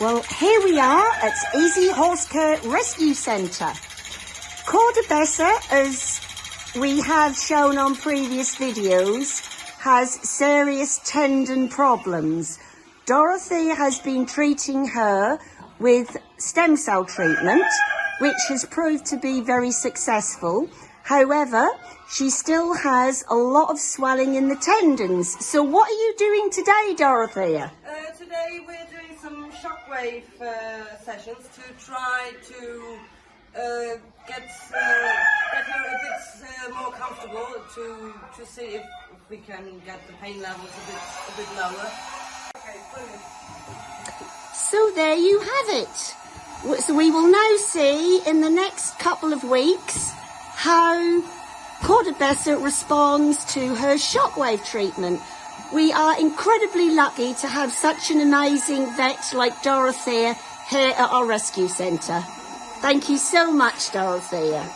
Well, here we are at Easy Horse Care Rescue Centre. Cordobessa, as we have shown on previous videos, has serious tendon problems. Dorothy has been treating her with stem cell treatment, which has proved to be very successful. However, she still has a lot of swelling in the tendons. So what are you doing today, Dorothea? Uh, today we're shockwave uh, sessions to try to uh, get uh, get her a bit uh, more comfortable to to see if, if we can get the pain levels a bit a bit lower. Okay. So there you have it. So we will now see in the next couple of weeks how Cordobessa responds to her shockwave treatment. We are incredibly lucky to have such an amazing vet like Dorothea here at our rescue centre. Thank you so much, Dorothea.